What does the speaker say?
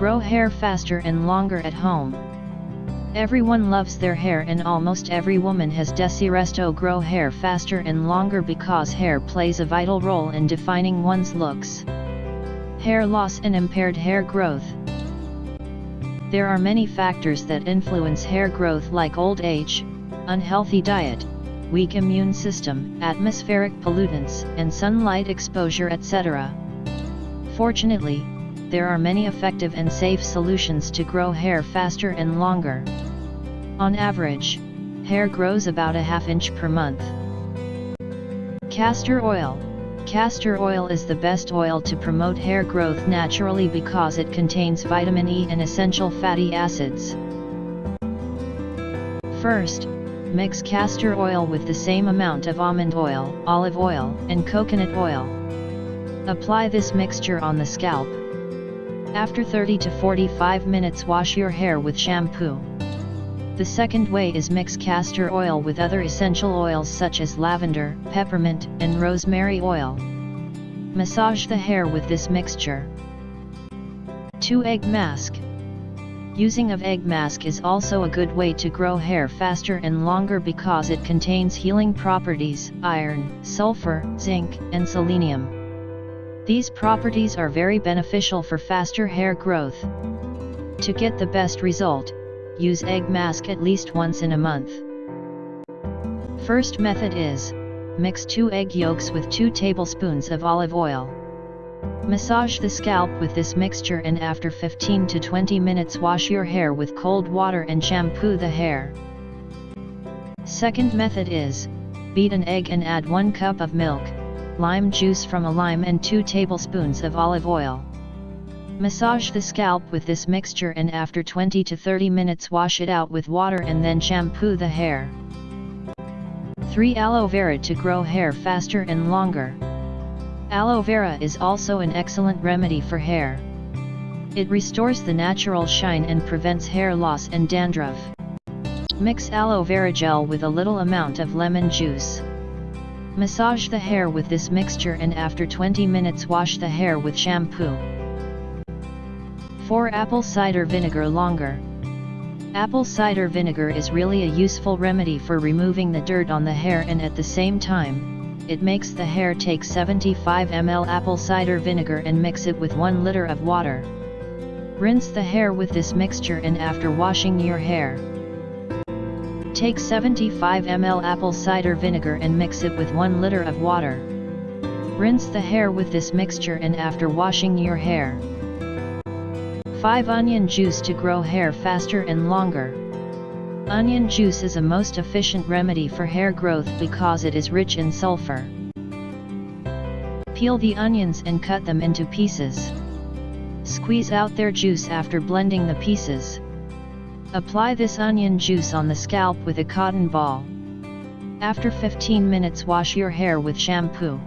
Grow hair faster and longer at home. Everyone loves their hair and almost every woman has Desiresto grow hair faster and longer because hair plays a vital role in defining one's looks. Hair loss and impaired hair growth. There are many factors that influence hair growth like old age, unhealthy diet, weak immune system, atmospheric pollutants, and sunlight exposure etc. Fortunately, there are many effective and safe solutions to grow hair faster and longer. On average, hair grows about a half inch per month. Castor oil Castor oil is the best oil to promote hair growth naturally because it contains vitamin E and essential fatty acids. First, mix castor oil with the same amount of almond oil, olive oil, and coconut oil. Apply this mixture on the scalp. After 30 to 45 minutes wash your hair with shampoo. The second way is mix castor oil with other essential oils such as lavender, peppermint, and rosemary oil. Massage the hair with this mixture. 2 Egg Mask Using of egg mask is also a good way to grow hair faster and longer because it contains healing properties, iron, sulfur, zinc, and selenium. These properties are very beneficial for faster hair growth. To get the best result, use egg mask at least once in a month. First method is, mix 2 egg yolks with 2 tablespoons of olive oil. Massage the scalp with this mixture and after 15 to 20 minutes wash your hair with cold water and shampoo the hair. Second method is, beat an egg and add 1 cup of milk, lime juice from a lime and 2 tablespoons of olive oil. Massage the scalp with this mixture and after 20 to 30 minutes wash it out with water and then shampoo the hair. 3 Aloe Vera to grow hair faster and longer. Aloe vera is also an excellent remedy for hair. It restores the natural shine and prevents hair loss and dandruff. Mix aloe vera gel with a little amount of lemon juice. Massage the hair with this mixture and after 20 minutes wash the hair with shampoo. 4 Apple cider vinegar longer. Apple cider vinegar is really a useful remedy for removing the dirt on the hair and at the same time, it makes the hair take 75 ml apple cider vinegar and mix it with 1 liter of water. Rinse the hair with this mixture and after washing your hair. Take 75 ml apple cider vinegar and mix it with 1 liter of water. Rinse the hair with this mixture and after washing your hair. 5 Onion juice to grow hair faster and longer. Onion juice is a most efficient remedy for hair growth because it is rich in sulfur. Peel the onions and cut them into pieces. Squeeze out their juice after blending the pieces. Apply this onion juice on the scalp with a cotton ball. After 15 minutes wash your hair with shampoo.